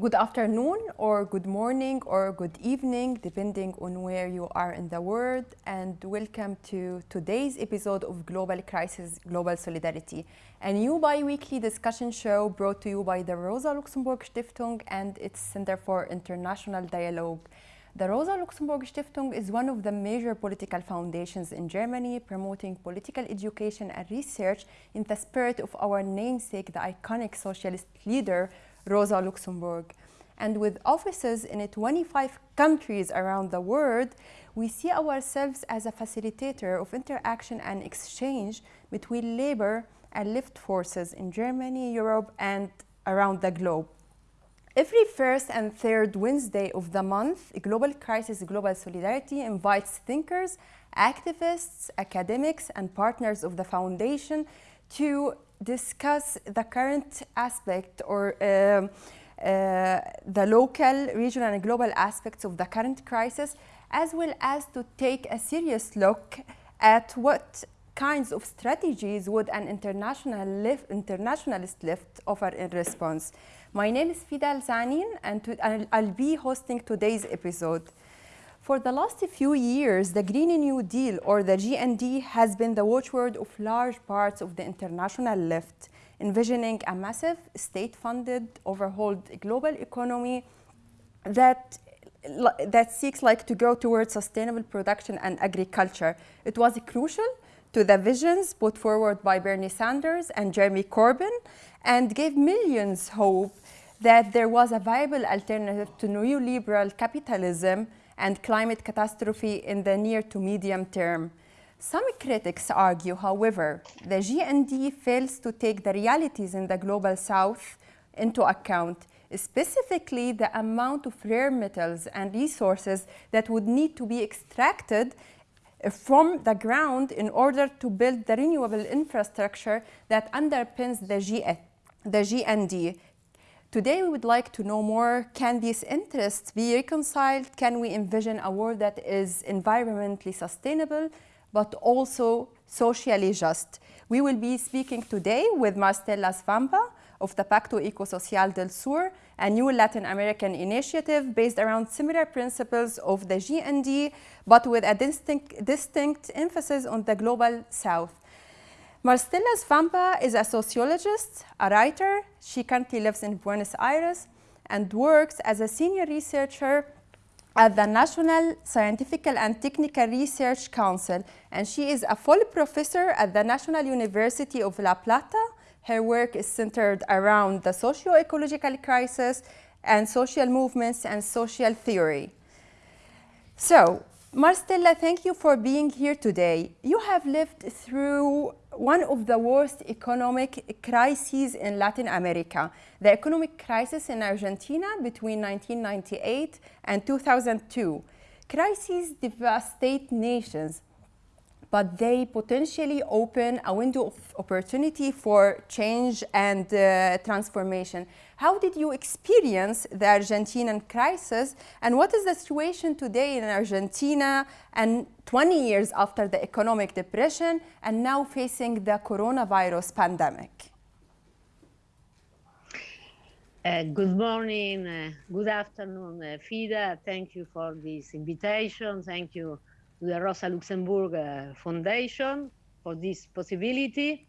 Good afternoon, or good morning, or good evening, depending on where you are in the world, and welcome to today's episode of Global Crisis Global Solidarity, a new bi weekly discussion show brought to you by the Rosa Luxemburg Stiftung and its Center for International Dialogue. The Rosa Luxemburg Stiftung is one of the major political foundations in Germany promoting political education and research in the spirit of our namesake, the iconic socialist leader Rosa Luxemburg. And with offices in 25 countries around the world, we see ourselves as a facilitator of interaction and exchange between labor and left forces in Germany, Europe, and around the globe. Every first and third Wednesday of the month, Global Crisis Global Solidarity invites thinkers, activists, academics, and partners of the foundation to discuss the current aspect or uh, uh, the local, regional, and global aspects of the current crisis, as well as to take a serious look at what kinds of strategies would an international internationalist lift offer in response. My name is Fida Zanin, and to, I'll, I'll be hosting today's episode. For the last few years, the Green New Deal, or the GND, has been the watchword of large parts of the international left, envisioning a massive state-funded, overhauled global economy that that seeks like to go towards sustainable production and agriculture. It was crucial to the visions put forward by Bernie Sanders and Jeremy Corbyn and gave millions hope that there was a viable alternative to neoliberal capitalism and climate catastrophe in the near to medium term. Some critics argue, however, the GND fails to take the realities in the global south into account, specifically the amount of rare metals and resources that would need to be extracted from the ground in order to build the renewable infrastructure that underpins the, G the GND. Today we would like to know more, can these interests be reconciled? Can we envision a world that is environmentally sustainable, but also socially just? We will be speaking today with Maristella Svampa of the Pacto Ecosocial del Sur, a new Latin American initiative based around similar principles of the GND, but with a distinct, distinct emphasis on the global south. Maristella Svampa is a sociologist, a writer. She currently lives in Buenos Aires and works as a senior researcher at the National Scientific and Technical Research Council, and she is a full professor at the National University of La Plata. Her work is centered around the socio-ecological crisis and social movements and social theory. So, Maristella, thank you for being here today. You have lived through one of the worst economic crises in Latin America, the economic crisis in Argentina between 1998 and 2002. Crises devastate nations, but they potentially open a window of opportunity for change and uh, transformation. How did you experience the Argentinian crisis and what is the situation today in Argentina and 20 years after the economic depression and now facing the coronavirus pandemic? Uh, good morning, uh, good afternoon, uh, FIDA. Thank you for this invitation. Thank you the Rosa Luxemburg uh, Foundation for this possibility.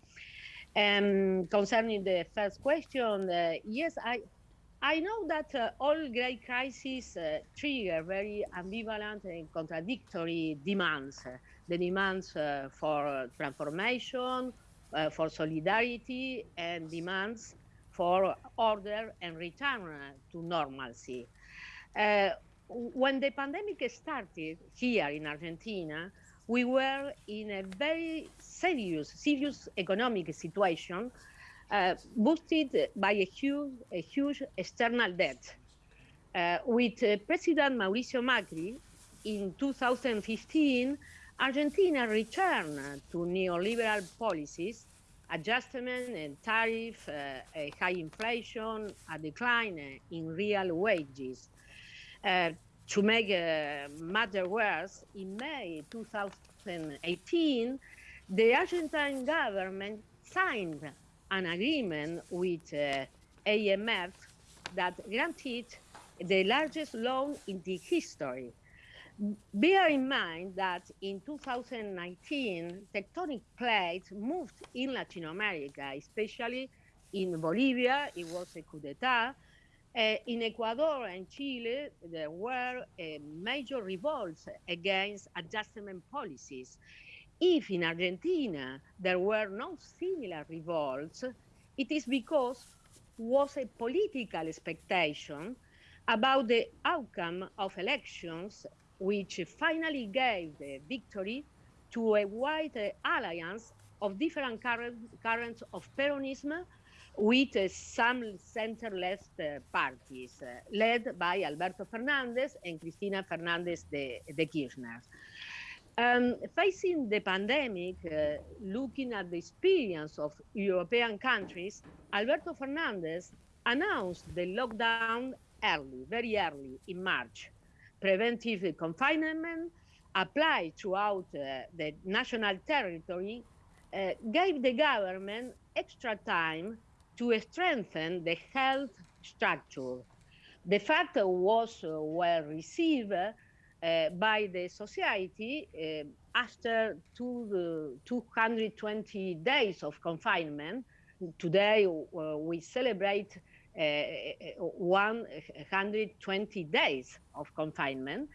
Um, concerning the first question, uh, yes, I I know that uh, all great crises uh, trigger very ambivalent and contradictory demands. the demands uh, for transformation, uh, for solidarity, and demands for order and return to normalcy. When the pandemic started here in Argentina, we were in a very serious, serious economic situation, uh, boosted by a huge, a huge external debt. Uh, with uh, President Mauricio Macri in 2015, Argentina returned to neoliberal policies, adjustment and tariff, uh, high inflation, a decline in real wages. Uh, to make uh, matter worse, in May 2018, the Argentine government signed an agreement with uh, IMF that granted the largest loan in the history. Bear in mind that in 2019, tectonic plates moved in Latin America, especially in Bolivia, it was a coup d'etat. Uh, in Ecuador and Chile, there were uh, major revolts against adjustment policies. If in Argentina there were no similar revolts, it is because was a political expectation about the outcome of elections, which finally gave the victory to a wide uh, alliance of different current, currents of Peronism with some center-left uh, parties, uh, led by Alberto Fernandez and Cristina Fernandez de, de Kirchner. Um, facing the pandemic, uh, looking at the experience of European countries, Alberto Fernandez announced the lockdown early, very early in March. Preventive confinement applied throughout uh, the national territory uh, gave the government extra time to strengthen the health structure. The fact was uh, well received uh, by the society uh, after two, 220 days of confinement. Today uh, we celebrate uh, 120 days of confinement.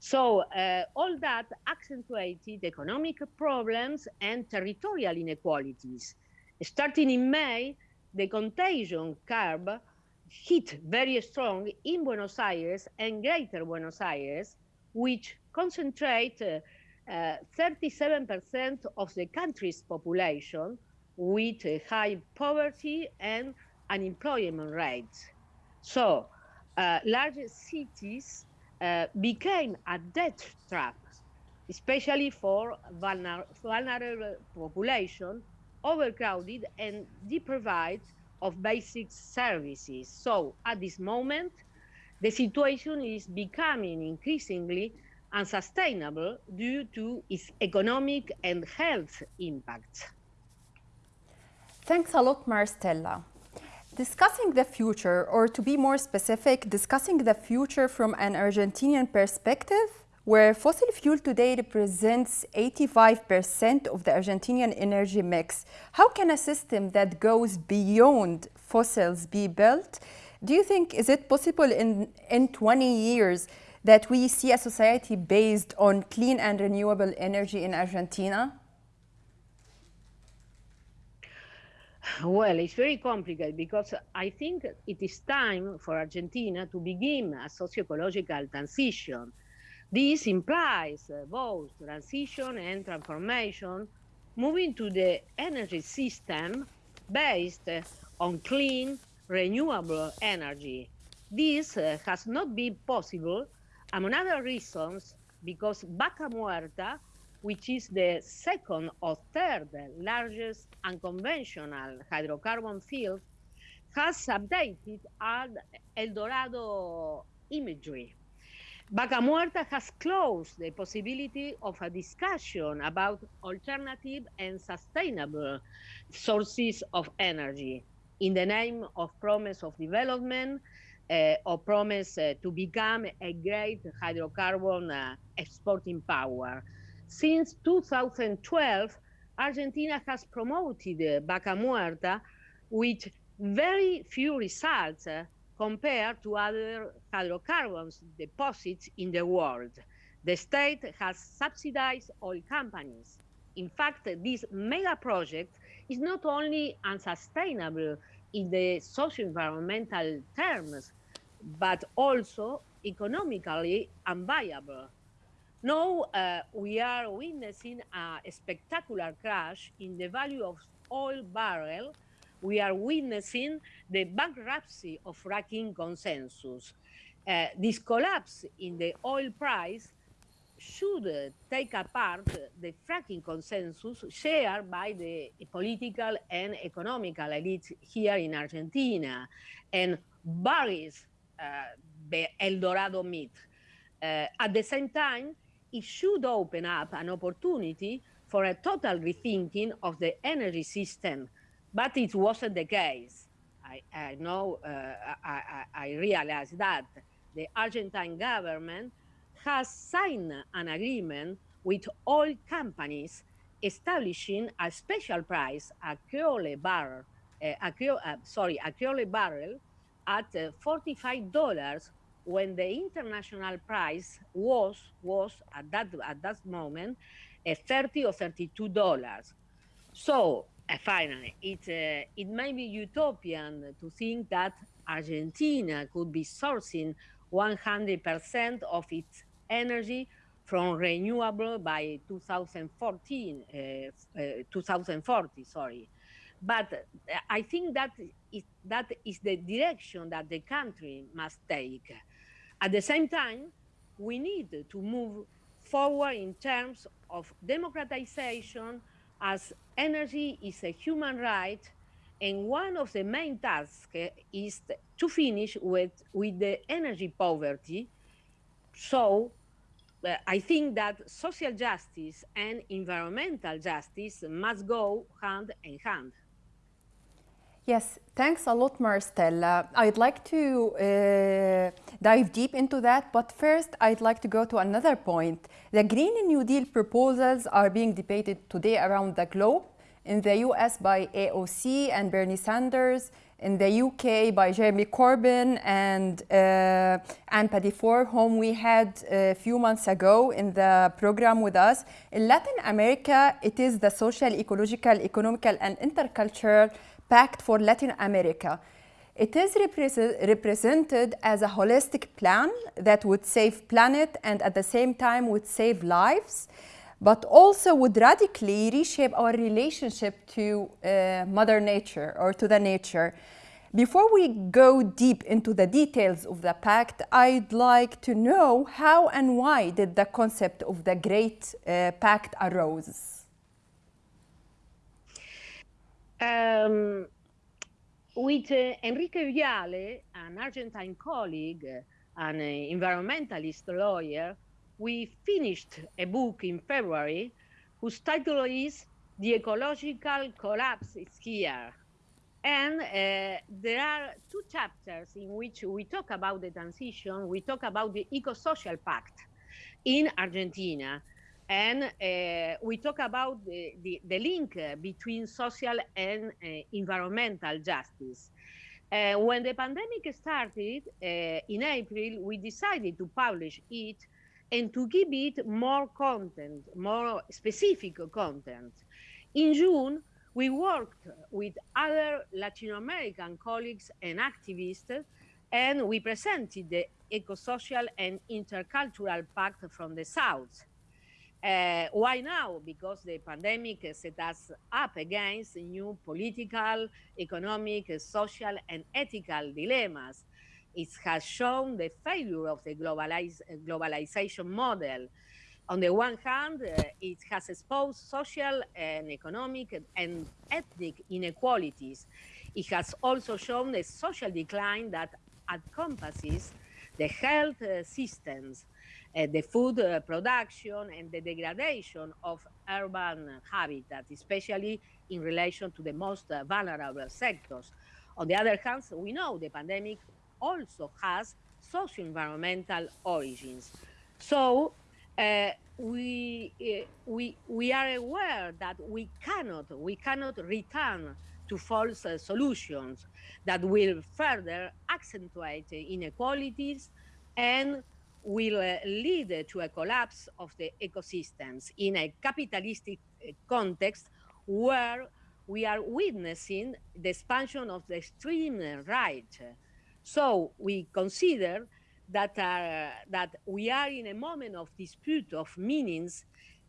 So uh, all that accentuated economic problems and territorial inequalities. Starting in May, the contagion curve hit very strong in Buenos Aires and Greater Buenos Aires, which concentrate 37% uh, uh, of the country's population with high poverty and unemployment rates. So uh, large cities uh, became a death trap, especially for vulner vulnerable population overcrowded and deprived of basic services. So at this moment, the situation is becoming increasingly unsustainable due to its economic and health impacts. Thanks a lot, Maristella. Discussing the future, or to be more specific, discussing the future from an Argentinian perspective, where fossil fuel today represents 85% of the Argentinian energy mix. How can a system that goes beyond fossils be built? Do you think, is it possible in, in 20 years that we see a society based on clean and renewable energy in Argentina? Well, it's very complicated because I think it is time for Argentina to begin a socio-ecological transition this implies uh, both transition and transformation, moving to the energy system based on clean, renewable energy. This uh, has not been possible, among other reasons, because Vaca Muerta, which is the second or third largest unconventional hydrocarbon field, has updated El Dorado imagery. Vaca Muerta has closed the possibility of a discussion about alternative and sustainable sources of energy in the name of promise of development uh, or promise uh, to become a great hydrocarbon uh, exporting power. Since 2012, Argentina has promoted Vaca Muerta with very few results uh, compared to other hydrocarbons deposits in the world. The state has subsidized oil companies. In fact, this mega project is not only unsustainable in the socio-environmental terms, but also economically unviable. Now uh, we are witnessing a spectacular crash in the value of oil barrel we are witnessing the bankruptcy of fracking consensus. Uh, this collapse in the oil price should uh, take apart the fracking consensus shared by the political and economical elites here in Argentina and buries uh, the El Dorado myth. Uh, at the same time, it should open up an opportunity for a total rethinking of the energy system but it wasn't the case. I, I know, uh, I, I realize that the Argentine government has signed an agreement with oil companies establishing a special price, a Creole barrel, uh, a Creole, uh, sorry, a Creole barrel at uh, $45 when the international price was was at that at that moment uh, 30 or 32 dollars. So finally, it uh, it may be utopian to think that Argentina could be sourcing 100% of its energy from renewable by 2014, uh, uh, 2040, sorry. But uh, I think that is, that is the direction that the country must take. At the same time, we need to move forward in terms of democratization as energy is a human right and one of the main tasks is to finish with, with the energy poverty. So uh, I think that social justice and environmental justice must go hand in hand. Yes, thanks a lot, Maristella. I'd like to uh, dive deep into that, but first I'd like to go to another point. The Green New Deal proposals are being debated today around the globe. In the US by AOC and Bernie Sanders, in the UK by Jeremy Corbyn and uh, Ann Pettifor, whom we had a few months ago in the program with us. In Latin America, it is the social, ecological, economical, and intercultural Pact for Latin America. It is represented as a holistic plan that would save planet and at the same time would save lives, but also would radically reshape our relationship to uh, Mother Nature or to the nature. Before we go deep into the details of the pact, I'd like to know how and why did the concept of the Great uh, Pact arose? Um, with uh, Enrique Viale, an Argentine colleague, an uh, environmentalist lawyer, we finished a book in February whose title is The Ecological Collapse is Here. And uh, there are two chapters in which we talk about the transition, we talk about the eco-social pact in Argentina, and uh, we talk about the, the, the, link between social and uh, environmental justice. Uh, when the pandemic started uh, in April, we decided to publish it and to give it more content, more specific content. In June, we worked with other Latin American colleagues and activists, and we presented the Eco-Social and Intercultural Pact from the South. Uh, why now? Because the pandemic set us up against new political, economic, social, and ethical dilemmas. It has shown the failure of the globalize, globalization model. On the one hand, uh, it has exposed social and economic and ethnic inequalities. It has also shown the social decline that encompasses the health uh, systems, the food uh, production and the degradation of urban habitat, especially in relation to the most uh, vulnerable sectors. On the other hand, we know the pandemic also has socio-environmental origins. So uh, we, uh, we, we are aware that we cannot, we cannot return to false uh, solutions that will further accentuate inequalities and will uh, lead to a collapse of the ecosystems in a capitalistic uh, context where we are witnessing the expansion of the extreme right. So we consider that, uh, that we are in a moment of dispute of meanings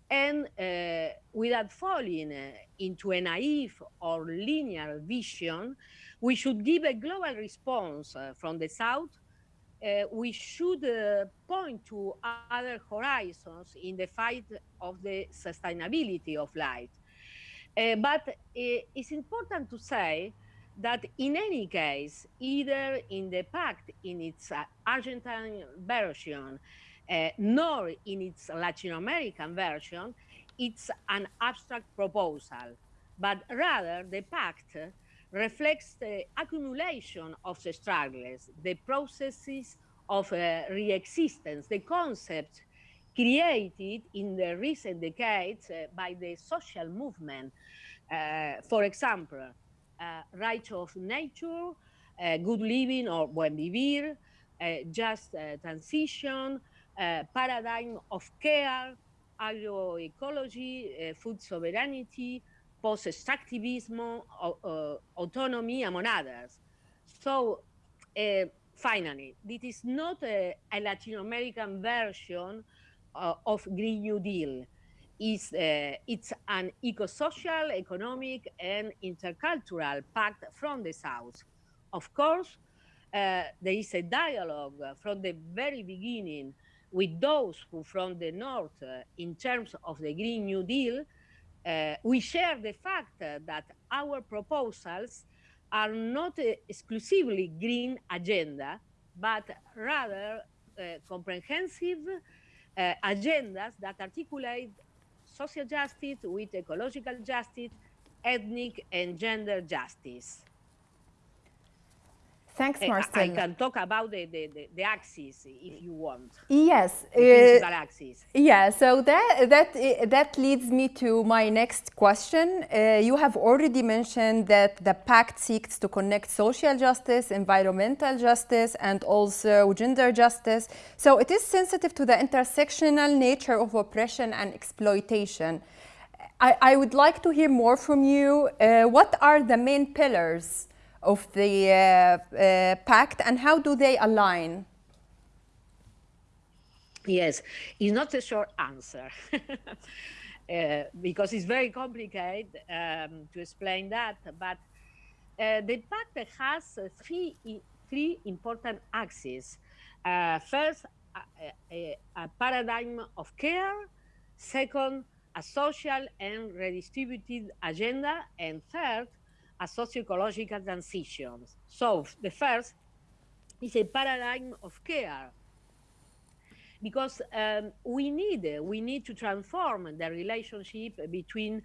and uh, without falling uh, into a naive or linear vision, we should give a global response uh, from the South uh, we should uh, point to other horizons in the fight of the sustainability of life. Uh, but uh, it's important to say that in any case, either in the pact in its uh, Argentine version, uh, nor in its Latin American version, it's an abstract proposal, but rather the pact reflects the accumulation of the struggles, the processes of uh, re-existence, the concepts created in the recent decades uh, by the social movement. Uh, for example, uh, rights of nature, uh, good living or buen vivir, uh, just transition, paradigm of care, agroecology, food sovereignty, post-extractivism, autonomy, among others. So finally, this is not a, a Latin American version uh, of Green New Deal. It's, uh, it's an eco-social, economic, and intercultural pact from the South. Of course, uh, there is a dialogue from the very beginning with those who from the North uh, in terms of the Green New Deal. Uh, we share the fact that our proposals are not exclusively green agenda, but rather uh, comprehensive uh, agendas that articulate social justice with ecological justice, ethnic and gender justice. Thanks, Marcel. I, I can talk about the, the, the, the, axis if you want. Yes. The uh, axis. Yeah, so that, that, that leads me to my next question. Uh, you have already mentioned that the pact seeks to connect social justice, environmental justice, and also gender justice. So it is sensitive to the intersectional nature of oppression and exploitation. I, I would like to hear more from you. Uh, what are the main pillars of the uh, uh, pact and how do they align? Yes, it's not a short answer uh, because it's very complicated um, to explain that. But uh, the pact has three three important axes. Uh, first, a, a, paradigm of care. Second, a social and redistributed agenda. And third, a socio-ecological transitions. So the first is a paradigm of care because um, we need we need to transform the relationship between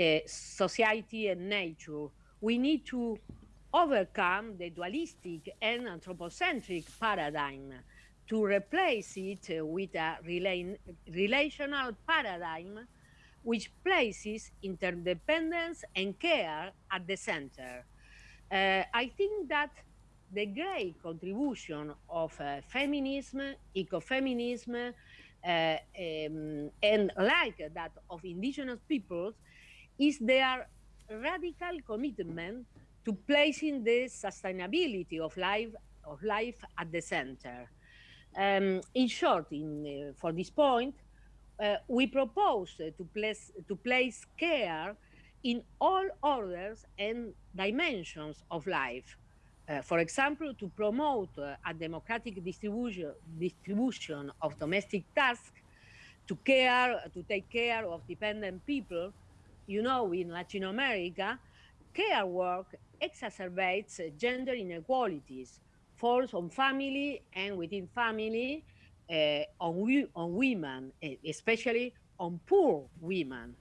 uh, society and nature. We need to overcome the dualistic and anthropocentric paradigm to replace it with a relational paradigm which places interdependence and care at the center. Uh, I think that the great contribution of uh, feminism, ecofeminism, uh, um, and like that of indigenous peoples is their radical commitment to placing the sustainability of life of life at the center. Um, in short, in, uh, for this point, uh, we propose to place, to place care in all orders and dimensions of life. Uh, for example, to promote uh, a democratic distribution, distribution of domestic tasks, to care, to take care of dependent people. You know, in Latin America, care work exacerbates gender inequalities, falls on family and within family, uh, on, on women, especially on poor women.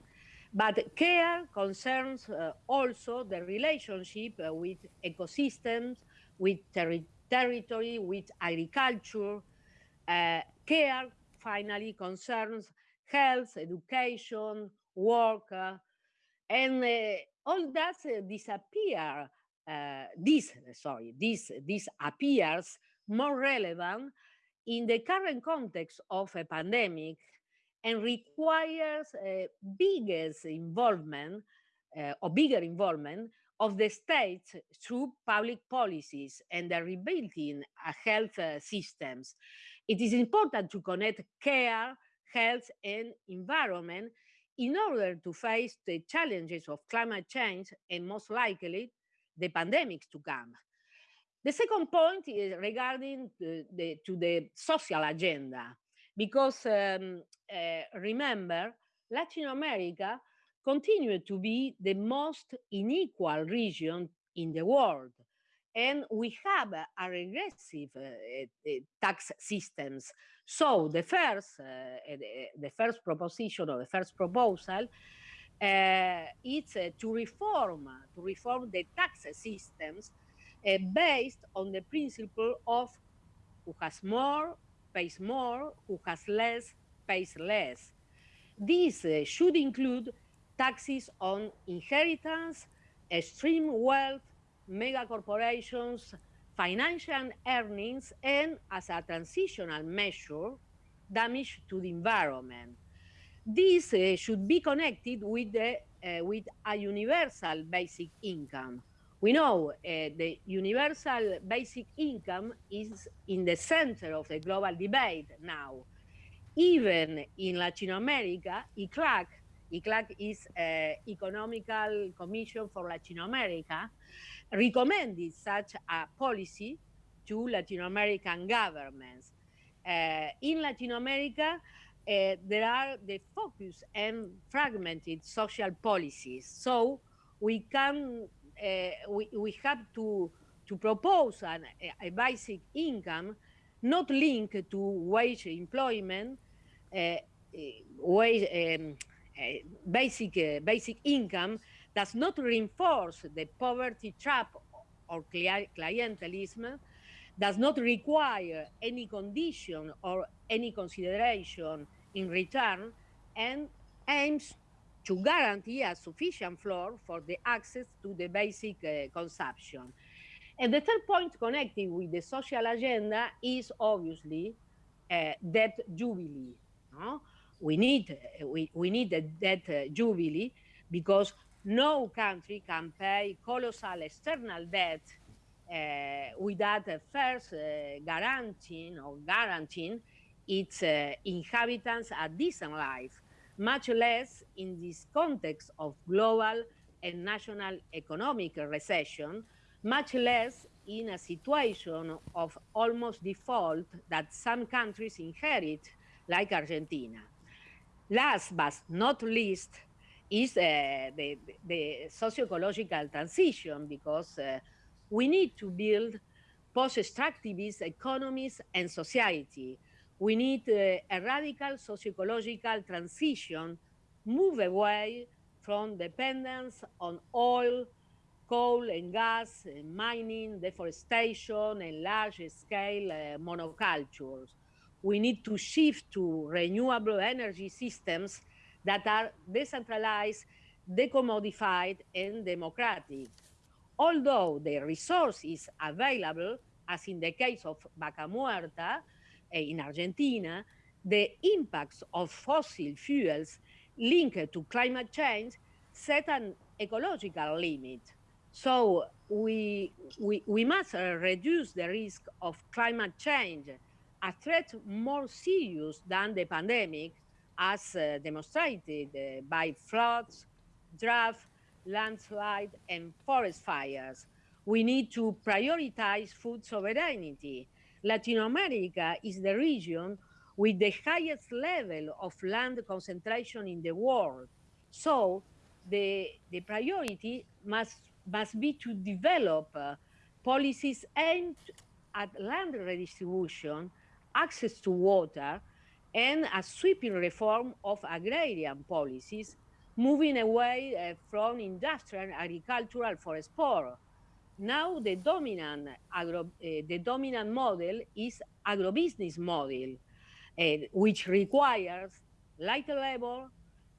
But care concerns uh, also the relationship uh, with ecosystems, with ter territory, with agriculture. Care finally concerns health, education, work, and all that disappear. this, sorry, this, this appears more relevant in the current context of a pandemic and requires a biggest involvement uh, or bigger involvement of the states through public policies and the rebuilding of health uh, systems. It is important to connect care, health, and environment in order to face the challenges of climate change and most likely the pandemics to come. The second point is regarding the, the, to the social agenda, because um, uh, remember, Latin America continued to be the most unequal region in the world. And we have a regressive uh, tax systems. So the first, the, first proposition or the first proposal uh, to reform to reform the tax systems uh, based on the principle of who has more pays more, who has less pays less. This uh, should include taxes on inheritance, extreme wealth, mega corporations, financial earnings, and as a transitional measure, damage to the environment. This uh, should be connected with, the, uh, with a universal basic income. We know uh, the universal basic income is in the center of the global debate now. Even in Latin America, ECLAC, ECLAC is uh, Economical Commission for Latin America, recommended such a policy to Latin American governments. Uh, in Latin America, uh, there are the focus and fragmented social policies. So we can, we, we have to, to propose an, a, basic income not linked to wage employment, uh, uh, wage, um, uh, basic, basic income does not reinforce the poverty trap or clientelism, does not require any condition or any consideration in return, and aims to guarantee a sufficient floor for the access to the basic uh, consumption. And the third point connecting with the social agenda is obviously uh, debt jubilee. No? We need, uh, we, we need a debt uh, jubilee because no country can pay colossal external debt uh, without first guaranteeing or guaranteeing its inhabitants a decent life, much less in this context of global and national economic recession, much less in a situation of almost default that some countries inherit, like Argentina. Last but not least, is uh, the, the socio-ecological transition because uh, we need to build post-extractivist economies and society. We need uh, a radical socio-ecological transition, move away from dependence on oil, coal and gas, and mining, deforestation, and large-scale uh, monocultures. We need to shift to renewable energy systems that are decentralized, decommodified, and democratic. Although the resource is available, as in the case of Vaca Muerta in Argentina, the impacts of fossil fuels linked to climate change set an ecological limit. So we, we, we must reduce the risk of climate change, a threat more serious than the pandemic, as uh, demonstrated uh, by floods, drought, landslide, and forest fires. We need to prioritize food sovereignty. Latin America is the region with the highest level of land concentration in the world. So the, the priority must, must be to develop uh, policies aimed at land redistribution, access to water, and a sweeping reform of agrarian policies, moving away uh, from industrial agricultural for export. Now the dominant, agro, uh, the dominant model is agrobusiness model, uh, which requires light labor,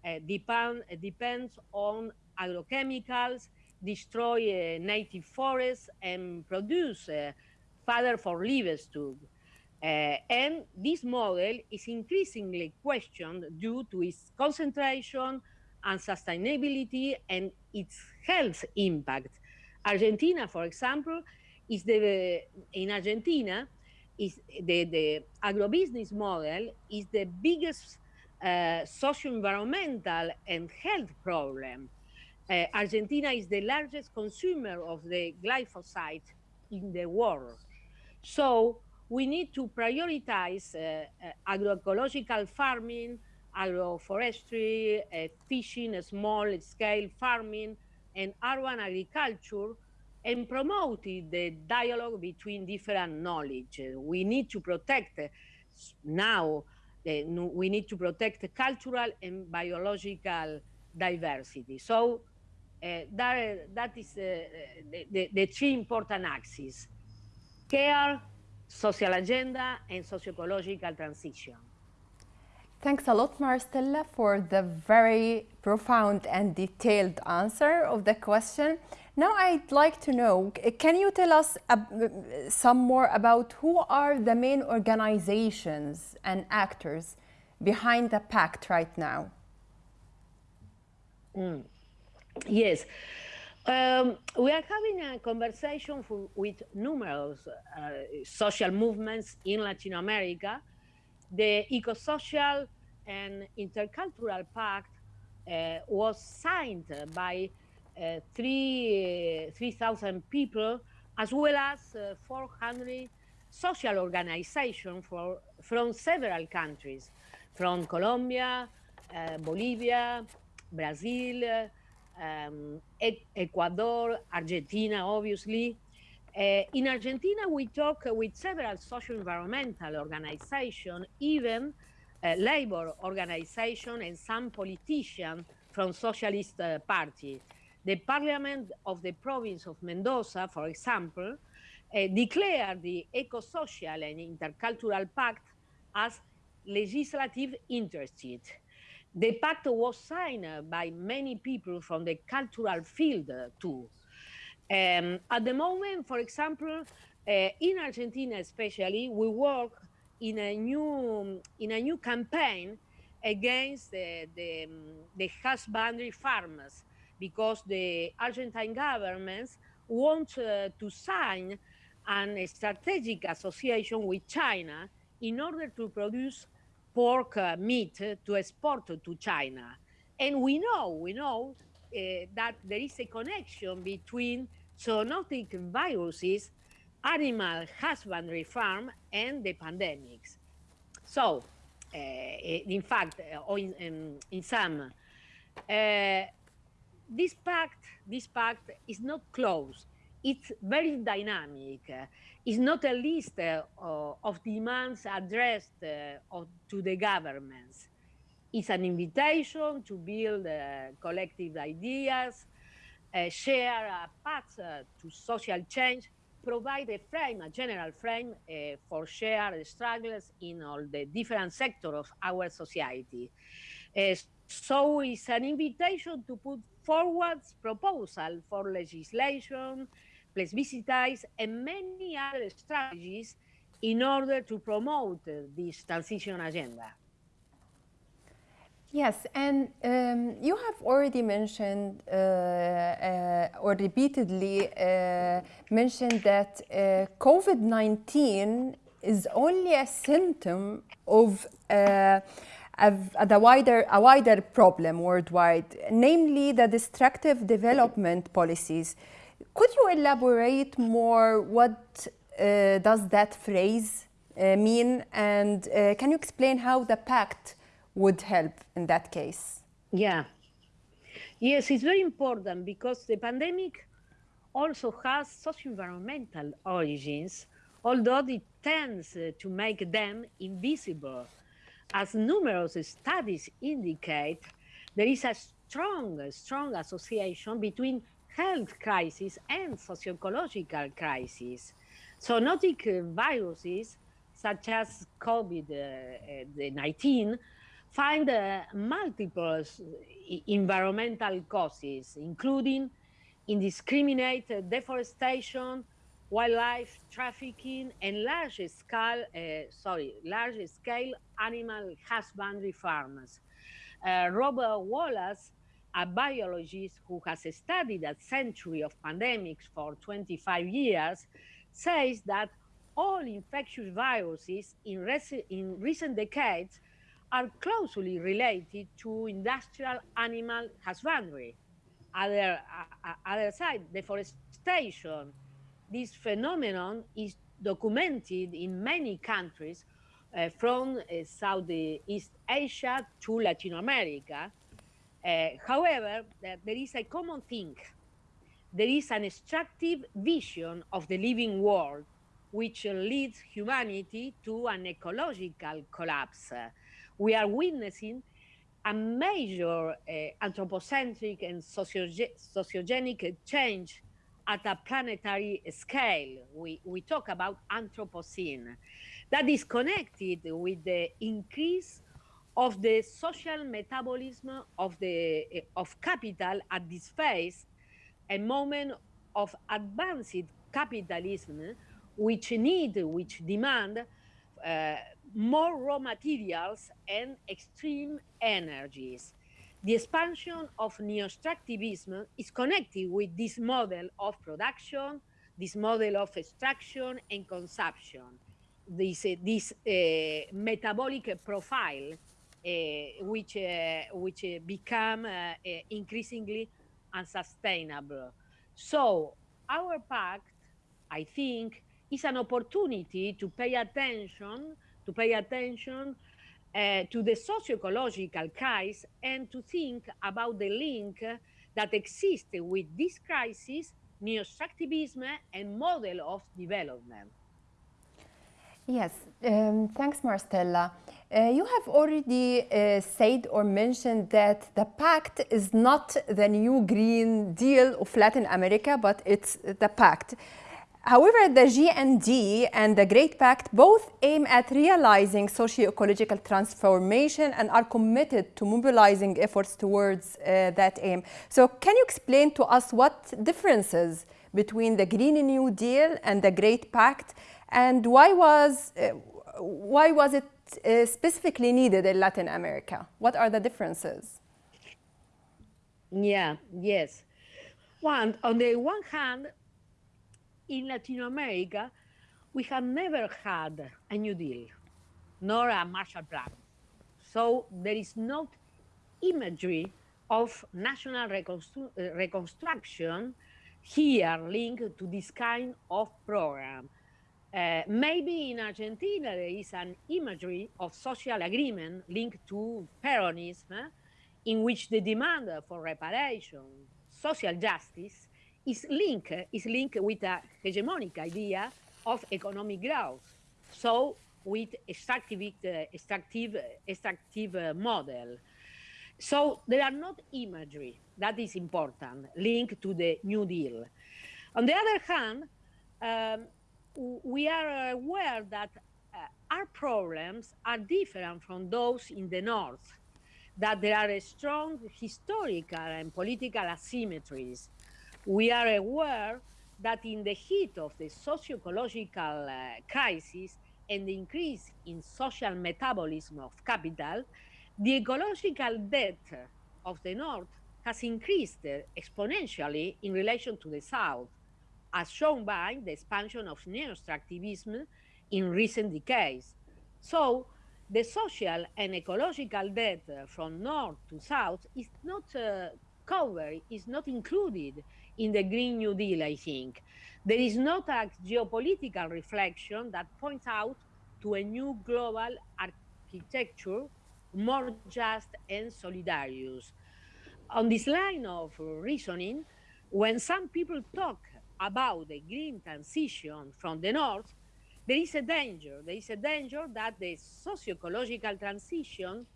uh, depend, depends on agrochemicals, destroy native forests, and produce fodder for livestock. And this model is increasingly questioned due to its concentration and sustainability and its health impact. Argentina, for example, is the in Argentina is the, the agrobusiness model is the biggest uh, socio-environmental and health problem. Uh, Argentina is the largest consumer of the glyphosate in the world. So we need to prioritize uh, uh, agroecological farming, agroforestry, uh, fishing, small-scale farming, and urban agriculture, and promote the dialogue between different knowledge. We need to protect now, we need to protect cultural and biological diversity. So uh, that, that is uh, the, the, the, three important axes, care, social agenda, and socio-ecological transition. Thanks a lot, Maristella, for the very profound and detailed answer of the question. Now I'd like to know, can you tell us uh, some more about who are the main organizations and actors behind the pact right now? Mm. Yes. Um, we are having a conversation for, with numerous uh, social movements in Latin America. The Eco-Social and Intercultural Pact uh, was signed by uh, 3,000 3, people, as well as uh, 400 social organizations from several countries, from Colombia, uh, Bolivia, Brazil, um, Ecuador, Argentina, obviously. Uh, in Argentina, we talk with several social environmental organizations, even uh, labor organizations and some politicians from Socialist uh, Party. The parliament of the province of Mendoza, for example, declared the Eco-Social and Intercultural Pact as legislative interested. The pact was signed by many people from the cultural field too. Um, at the moment, for example, uh, in Argentina especially, we work in a new in a new campaign against the, the, the husbandry farmers because the Argentine government wants uh, to sign a strategic association with China in order to produce pork uh, meat to export to China. And we know, we know that there is a connection between zoonotic viruses, animal husbandry farm, and the pandemics. So, uh, in fact, or in, in, in some, this pact, this pact is not closed. It's very dynamic It's not a list uh, of demands addressed uh, to the governments. It's an invitation to build uh, collective ideas, share a paths to social change, provide a frame, a general frame uh, for shared struggles in all the different sectors of our society. Uh, so it's an invitation to put forward proposal for legislation, plebiscites, and many other strategies in order to promote this transition agenda. Yes, and um, you have already mentioned uh, uh, or repeatedly uh, mentioned that uh, COVID-19 is only a symptom of uh, a, wider, a wider problem worldwide, namely the destructive development policies. Could you elaborate more what uh, does that phrase mean? And can you explain how the pact would help in that case? Yeah. Yes, it's very important because the pandemic also has socio-environmental origins, although it tends uh, to make them invisible. As numerous studies indicate, there is a strong, strong association between health crisis and socio-ecological crisis. Zoonotic uh, viruses, such as COVID-19, uh, uh, find uh, multiple environmental causes, including indiscriminate deforestation, wildlife trafficking, and large-scale, uh, sorry, large-scale animal husbandry farms. Uh, Robert Wallace a biologist who has studied a century of pandemics for 25 years, says that all infectious viruses in, in recent decades are closely related to industrial animal husbandry. Other, uh, other side, deforestation. This phenomenon is documented in many countries uh, from uh, Southeast Asia to Latin America, uh, however, there is a common thing. There is an extractive vision of the living world, which leads humanity to an ecological collapse. We are witnessing a major uh, anthropocentric and socioge sociogenic change at a planetary scale. We, we talk about Anthropocene. That is connected with the increase of the social metabolism of, the, of capital at this phase, a moment of advanced capitalism, which need, which demand uh, more raw materials and extreme energies. The expansion of neo-extractivism is connected with this model of production, this model of extraction and consumption, this, uh, this uh, metabolic profile, uh, which, uh, which uh, become uh, increasingly unsustainable. So our pact, I think, is an opportunity to pay attention, to pay attention uh, to the socio-ecological crisis and to think about the link that exists with this crisis, neo-extractivism and model of development. Yes, um, thanks Maristella. Uh, you have already uh, said or mentioned that the pact is not the new Green Deal of Latin America, but it's the pact. However, the GND and the Great Pact both aim at realizing socio-ecological transformation and are committed to mobilizing efforts towards uh, that aim. So can you explain to us what differences between the Green New Deal and the Great Pact and why was, uh, why was it uh, specifically needed in Latin America? What are the differences? Yeah, yes. One, on the one hand, in Latin America, we have never had a New Deal, nor a Marshall Plan. So there is no imagery of national reconstru uh, reconstruction here linked to this kind of program. Uh, maybe in Argentina there is an imagery of social agreement linked to Peronism, eh, in which the demand for reparation, social justice, is linked is linked with a hegemonic idea of economic growth. So with extractive extractive extractive model. So there are not imagery that is important linked to the New Deal. On the other hand, um, we are aware that uh, our problems are different from those in the North, that there are strong historical and political asymmetries we are aware that in the heat of the socio-ecological uh, crisis and the increase in social metabolism of capital, the ecological debt of the North has increased exponentially in relation to the South, as shown by the expansion of neo-extractivism in recent decades. So the social and ecological debt from North to South is not uh, covered, is not included in the Green New Deal, I think. There is not a geopolitical reflection that points out to a new global architecture, more just and solidarious. On this line of reasoning, when some people talk about the green transition from the north, there is a danger. There is a danger that the socio-ecological transition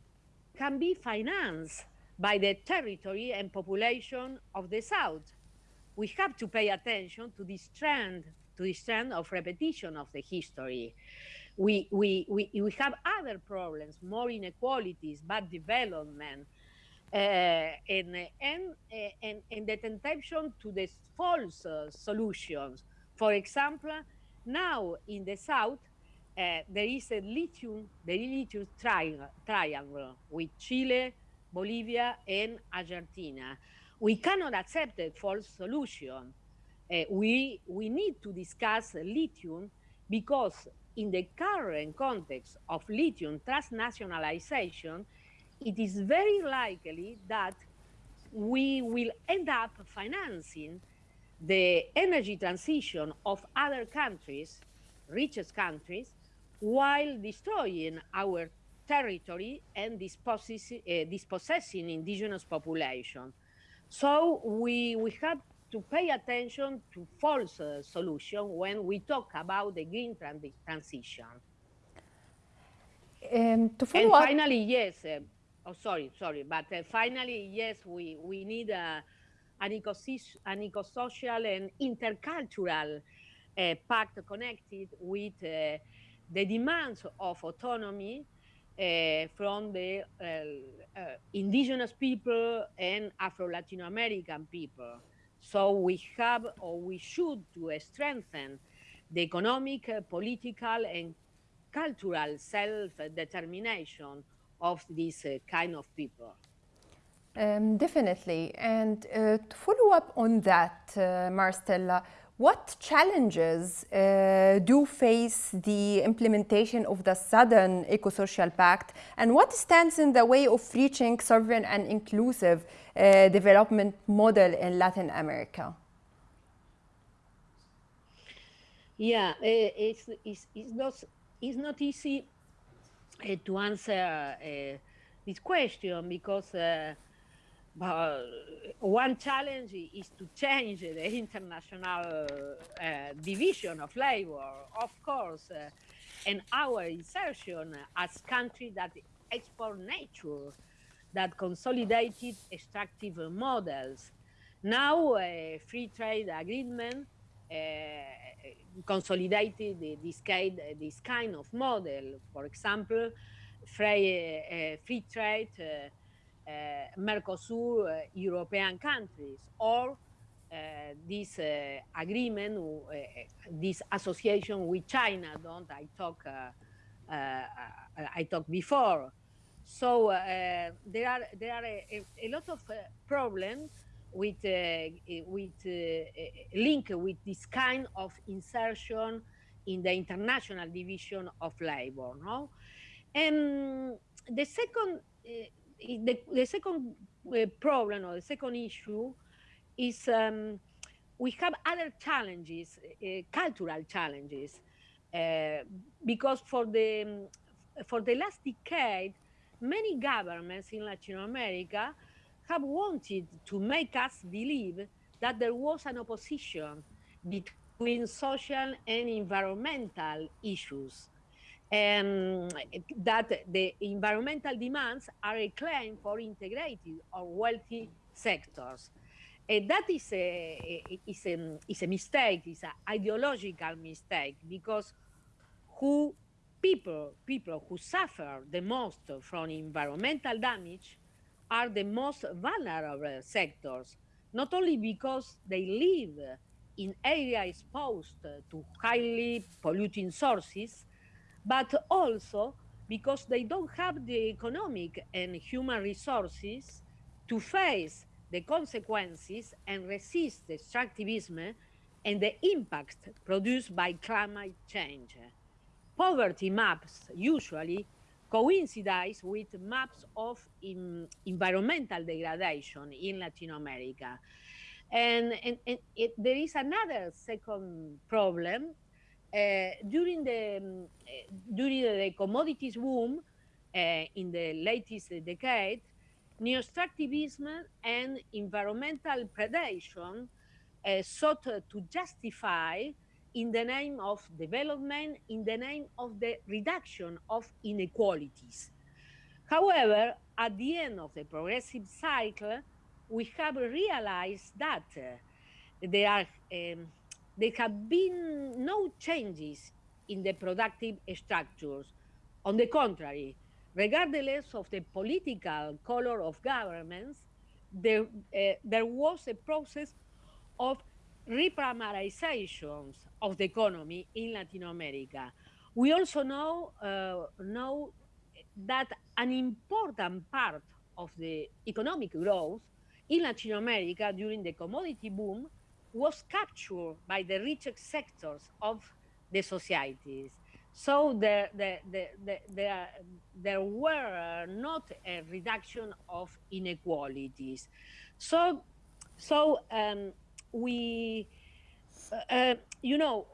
can be financed by the territory and population of the south we have to pay attention to this trend, to this trend of repetition of the history. We, we, we, we have other problems, more inequalities, bad development, uh, and, and, and, and the temptation to the false uh, solutions. For example, now in the south, uh, there is a lithium, the lithium tri triangle with Chile, Bolivia, and Argentina we cannot accept a false solution. Uh, we, we need to discuss lithium because in the current context of lithium transnationalization, it is very likely that we will end up financing the energy transition of other countries, richest countries, while destroying our territory and dispossessing, uh, dispossessing indigenous population. So we, we have to pay attention to false uh, solution when we talk about the green transition. Um, to follow and up, finally, yes, uh, oh, sorry, sorry, but uh, finally, yes, we we need a an, ecosys- an ecosocial and intercultural uh, pact connected with uh, the demands of autonomy uh, from the uh, uh, indigenous people and Afro Latin American people. So we have or we should to strengthen the economic, political, and cultural self-determination of this kind of people. Um, definitely. And uh, to follow up on that, uh, Maristella, what challenges uh, do face the implementation of the Southern Eco-Social Pact and what stands in the way of reaching sovereign and inclusive uh, development model in Latin America? Yeah, uh, it's, it's, it's, not, it's not easy uh, to answer uh, this question because uh, one challenge is to change the international uh, division of labor, of course, uh, and our insertion as country that export nature, that consolidated extractive models. Now, a free trade agreement uh, consolidated this kind, this kind of model. For example, free, uh, free trade uh, Eh, Mercosur uh, European countries or uh, this agreement, this association with China, don't I talk, I talked before. So there are there are a, a lot of problems with with link with this kind of insertion in the international division of labor no and the second uh, the, the second uh, problem or the second issue is um, we have other challenges, uh, cultural challenges, uh, because for the um, for the last decade, many governments in Latin America have wanted to make us believe that there was an opposition between social and environmental issues and that the environmental demands are a claim for integrated or wealthy sectors. And that is a, is a, is a mistake, it's an ideological mistake, because who people, people who suffer the most from environmental damage are the most vulnerable sectors, not only because they live in areas exposed to highly polluting sources, but also because they don't have the economic and human resources to face the consequences and resist extractivism and the impact produced by climate change. Poverty maps usually coincide with maps of environmental degradation in Latin America. And, and, and it, there is another second problem during the um, during the commodities boom uh, in the latest decade, neo-extractivism and environmental predation sought to justify in the name of development, in the name of the reduction of inequalities. However, at the end of the progressive cycle, we have realized that uh, there are um, there have been no changes in the productive structures. On the contrary, regardless of the political color of governments, there, uh, there was a process of reprimarizations of the economy in Latin America. We also know, uh, know that an important part of the economic growth in Latin America during the commodity boom was captured by the richest sectors of the societies. So there, there, there, there, there were not a reduction of inequalities. So, so um, we, uh, uh you know,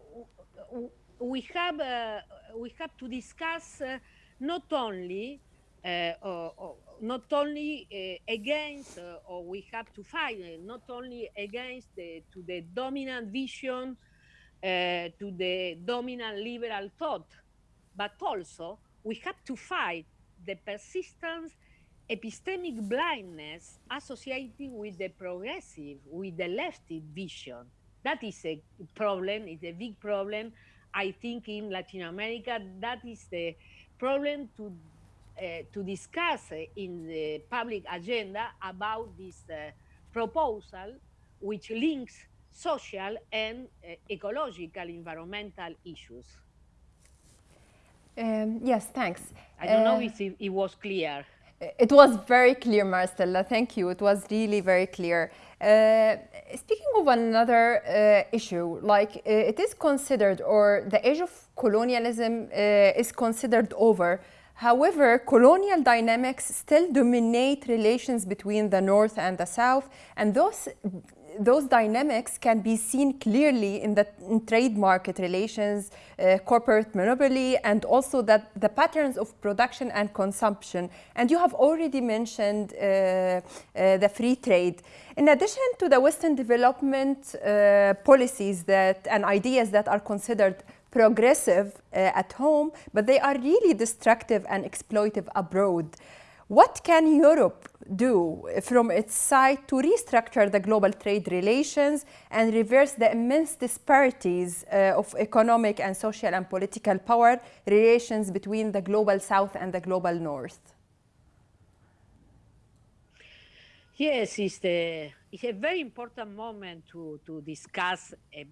we have, uh, we have to discuss uh, not only uh, not only uh, against, uh, or we have to fight not only against to the dominant vision, to the dominant liberal thought, but also we have to fight the persistence epistemic blindness associated with the progressive, with the lefty vision. That is a problem, it's a big problem. I think in Latin America, that is the problem to to discuss in the public agenda about this uh, proposal, which links social and uh, ecological environmental issues. Um, yes, thanks. I don't know if it, it, was clear. It was very clear, Maristella. Thank you. It was really very clear. Uh, speaking of another uh, issue, like uh, it is considered, or the age of colonialism is considered over. However, colonial dynamics still dominate relations between the North and the South, and those those dynamics can be seen clearly in the in trade market relations, uh, corporate monopoly, and also that the patterns of production and consumption. And you have already mentioned uh, uh, the free trade. In addition to the Western development uh, policies that and ideas that are considered progressive uh, at home, but they are really destructive and exploitive abroad. What can Europe do from its side to restructure the global trade relations and reverse the immense disparities uh, of economic and social and political power relations between the global south and the global north? Yes, it's, the, it's a very important moment to, to discuss a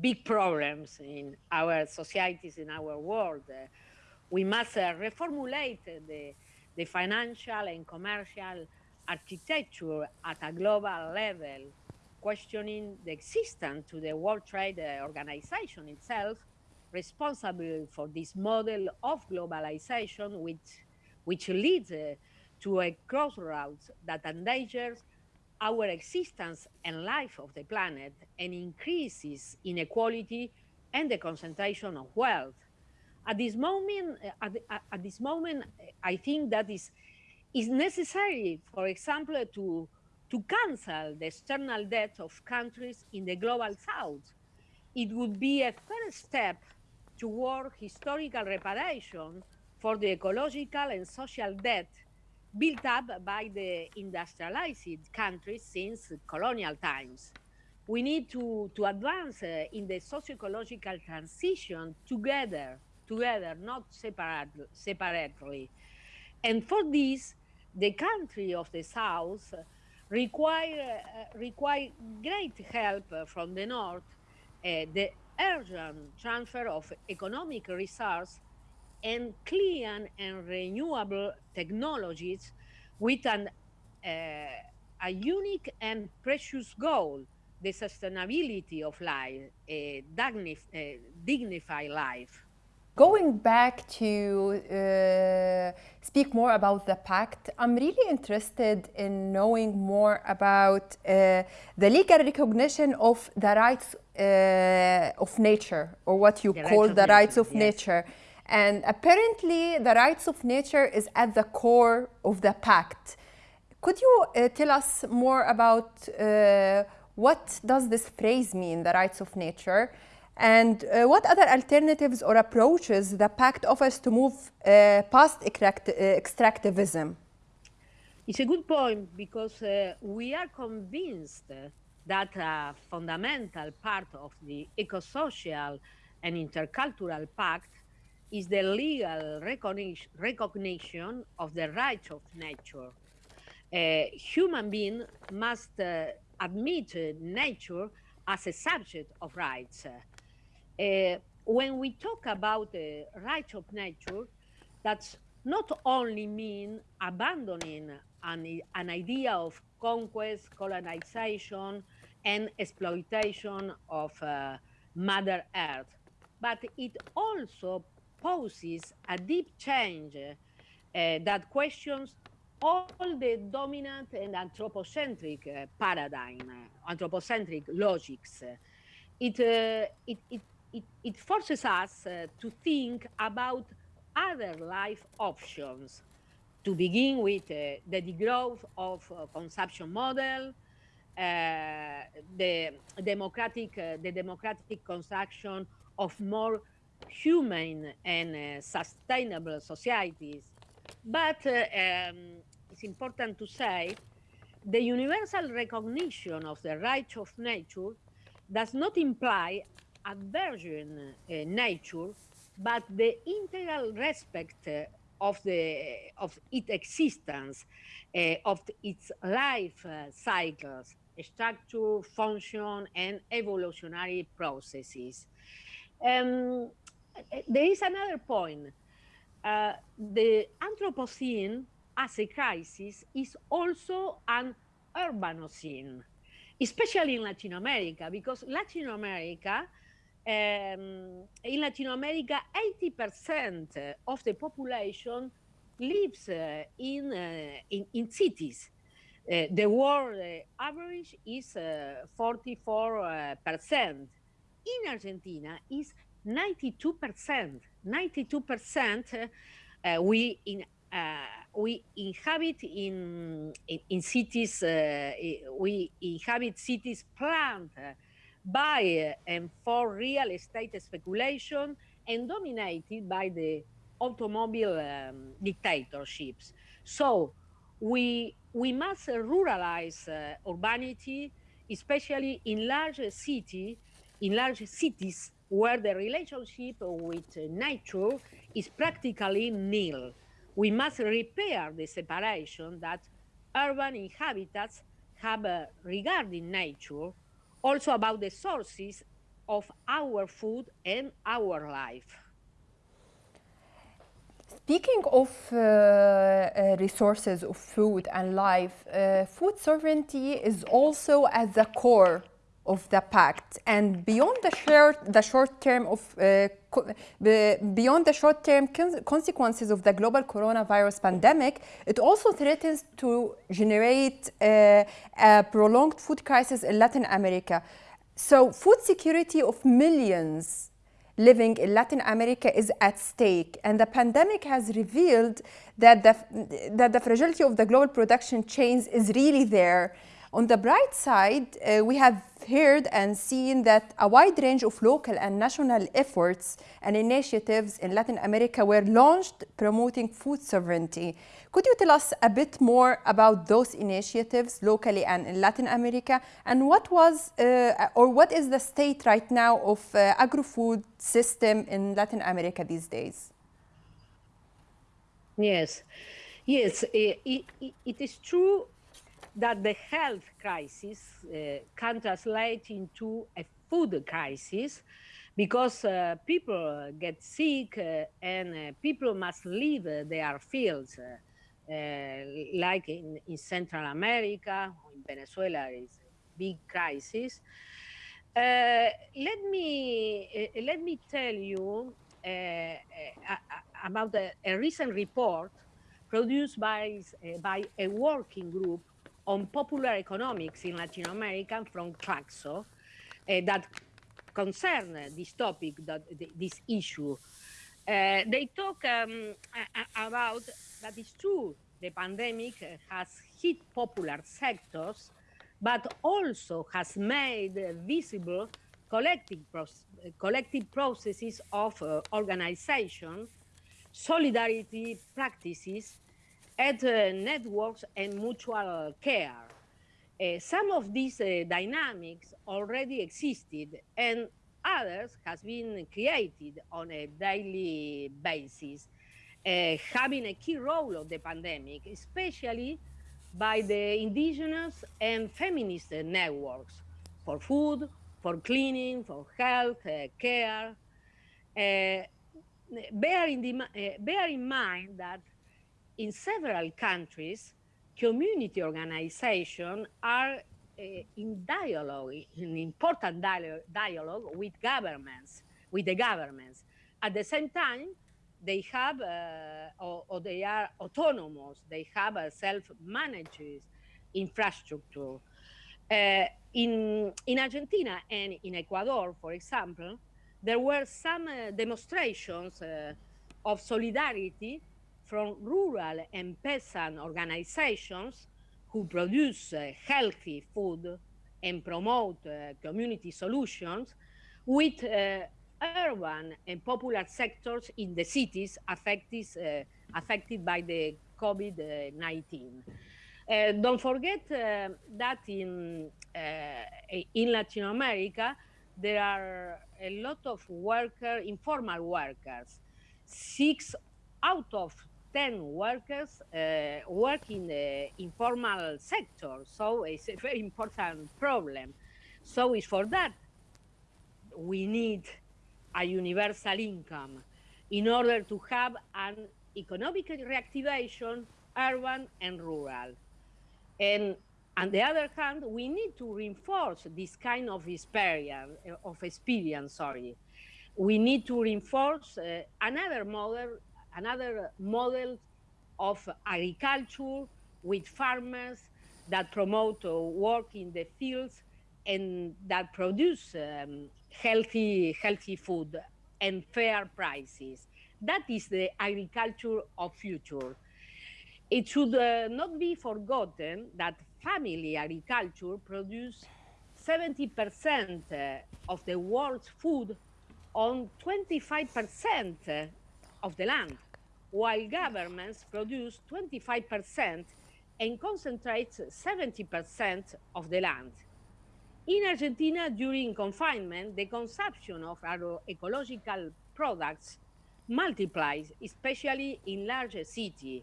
big problems in our societies, in our world. Uh, we must uh, reformulate the, the financial and commercial architecture at a global level, questioning the existence to the World Trade Organization itself, responsible for this model of globalization, which, which leads uh, to a crossroads that endangers our existence and life of the planet and increases inequality and the concentration of wealth. At this moment, at, at this moment, I think that is is necessary, for example, to to cancel the external debt of countries in the global south. It would be a first step toward historical reparation for the ecological and social debt built up by the industrialized countries since colonial times. We need to, to advance uh, in the socio-ecological transition together, together, not separate, separately. And for this, the country of the South require, uh, require great help from the North, uh, the urgent transfer of economic resources and clean and renewable technologies with an, uh, a unique and precious goal, the sustainability of life, a dignified life. Going back to uh, speak more about the pact, I'm really interested in knowing more about uh, the legal recognition of the rights uh, of nature, or what you the call the rights of yes. And apparently, the rights of nature is at the core of the pact. Could you uh, tell us more about uh, what does this phrase mean, the rights of nature? And uh, what other alternatives or approaches the pact offers to move uh, past extract uh, extractivism? It's a good point because uh, we are convinced that a fundamental part of the eco-social and intercultural pact is the legal recognition of the rights of nature. A human being must uh, admit nature as a subject of rights. Uh, when we talk about the rights of nature, that's not only mean abandoning an, an idea of conquest, colonization, and exploitation of uh, Mother Earth, but it also poses a deep change uh, that questions all the dominant and anthropocentric uh, paradigm, uh, anthropocentric logics. It, uh, it, it, it, it, forces us uh, to think about other life options, to begin with uh, the degrowth of consumption model, the democratic, the democratic construction of more humane and uh, sustainable societies. But uh, um, it's important to say the universal recognition of the rights of nature does not imply aversion uh, nature, but the integral respect uh, of the of its existence, uh, of its life uh, cycles, structure, function, and evolutionary processes. Um, there is another point. Uh, the Anthropocene as a crisis is also an urbanocene, especially in Latin America, because Latin America, um, in Latin America, 80% of the population lives uh, in, uh, in, in, cities. Uh, the world uh, average is 44%. Uh, in Argentina is 92%. 92% uh, we in uh, we inhabit in in, in cities. Uh, we inhabit cities planned by and for real estate speculation and dominated by the automobile um, dictatorships. So we we must ruralize uh, urbanity, especially in large city, in large cities where the relationship with nature is practically nil. We must repair the separation that urban inhabitants have uh, regarding nature, also about the sources of our food and our life. Speaking of uh, uh, resources of food and life, uh, food sovereignty is also at the core of the pact and beyond the short the short term of uh, beyond the short term consequences of the global coronavirus pandemic it also threatens to generate uh, a prolonged food crisis in latin america so food security of millions living in Latin America is at stake. And the pandemic has revealed that the, that the fragility of the global production chains is really there. On the bright side, uh, we have heard and seen that a wide range of local and national efforts and initiatives in Latin America were launched promoting food sovereignty. Could you tell us a bit more about those initiatives locally and in Latin America? And what was uh, or what is the state right now of uh, agro-food system in Latin America these days? Yes, yes, it, it, it is true that the health crisis uh, can translate into a food crisis because uh, people get sick uh, and uh, people must leave their fields. Uh, like in, in, Central America, in Venezuela, is a big crisis. Uh, let me let me tell you about a, a, recent report produced by by a working group on popular economics in Latin America from CLACSO uh, that concern this topic, that this issue. Uh, they talk um, about that it's true the pandemic has hit popular sectors, but also has made visible collective, collective processes of uh, organization, solidarity practices, at uh, networks and mutual care. Uh, some of these uh, dynamics already existed and others has been created on a daily basis, uh, having a key role of the pandemic, especially by the indigenous and feminist networks for food, for cleaning, for health uh, care. Uh, bear, in the, bear in mind that in several countries, community organizations are uh, in dialogue, in important dialogue, with governments, with the governments. At the same time, they have, uh, or, or, they are autonomous, they have a self-managed infrastructure. Uh, in, in Argentina and in Ecuador, for example, there were some demonstrations of solidarity from rural and peasant organizations who produce uh, healthy food and promote uh, community solutions with uh, urban and popular sectors in the cities affected, uh, affected by the COVID-19. Uh, don't forget uh, that in, uh, in Latin America, there are a lot of worker, informal workers. Six out of 10 workers uh, work in the informal sector. So it's a very important problem. So it's for that we need a universal income in order to have an economic reactivation, urban and rural. And on the other hand, we need to reinforce this kind of experience, of experience sorry. We need to reinforce uh, another model, another model of agriculture with farmers that promote uh, work in the fields and that produce um, healthy, healthy food and fair prices. That is the agriculture of future. It should uh, not be forgotten that family agriculture produces 70% uh, of the world's food on 25% of the land, while governments produce 25% and concentrate 70% of the land. In Argentina, during confinement, the consumption of agroecological products multiplies, especially in larger cities.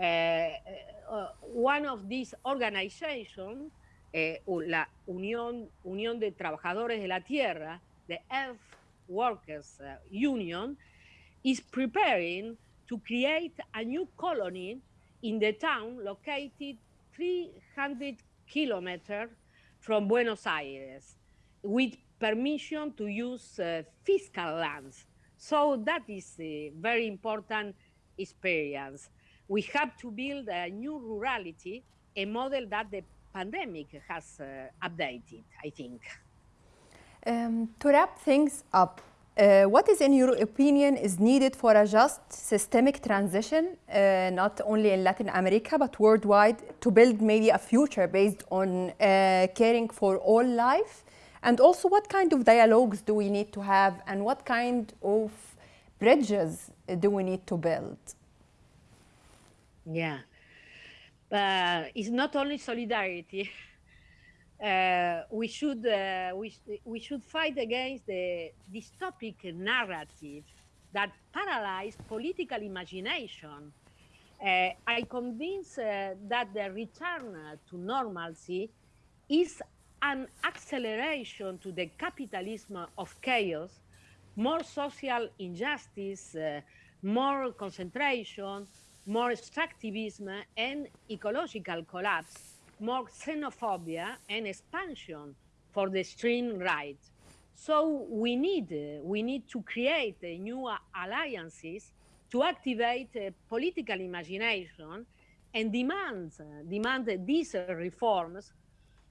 Uh, uh, one of these organizations, uh, la Unión, Unión de Trabajadores de la Tierra, the Earth Workers uh, Union, is preparing to create a new colony in the town located 300 kilometers from Buenos Aires with permission to use uh, fiscal lands. So that is a very important experience. We have to build a new rurality, a model that the pandemic has uh, updated, I think. Um, to wrap things up, uh, what is, in your opinion, is needed for a just systemic transition, uh, not only in Latin America, but worldwide, to build maybe a future based on uh, caring for all life? And also, what kind of dialogues do we need to have, and what kind of bridges do we need to build? Yeah. It's not only solidarity. uh, we should uh, we, we should fight against the dystopic narrative that paralyze political imagination. Uh, I convince that the return to normalcy is an acceleration to the capitalism of chaos, more social injustice, uh, more concentration, more extractivism, and ecological collapse more xenophobia and expansion for the extreme right. So we need, uh, we need to create uh, new alliances to activate uh, political imagination and demand, demand these reforms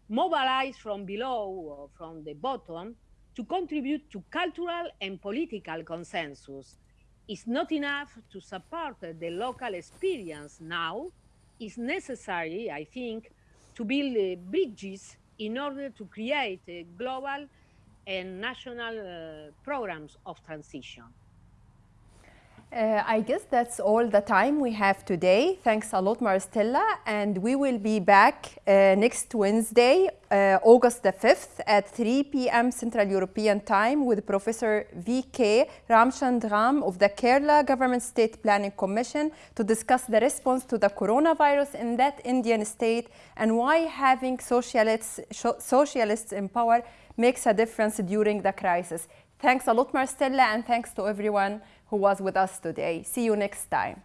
mobilize from below or from the bottom to contribute to cultural and political consensus. It's not enough to support the local experience now. It's necessary, I think, to build uh, bridges in order to create global and national uh, programs of transition. Uh, I guess that's all the time we have today. Thanks a lot, Maristella. And we will be back uh, next Wednesday, uh, August the 5th at 3 p.m. Central European Time with Professor V.K. Ramachandran of the Kerala Government State Planning Commission to discuss the response to the coronavirus in that Indian state and why having socialists, socialists in power makes a difference during the crisis. Thanks a lot, Maristella, and thanks to everyone who was with us today. See you next time.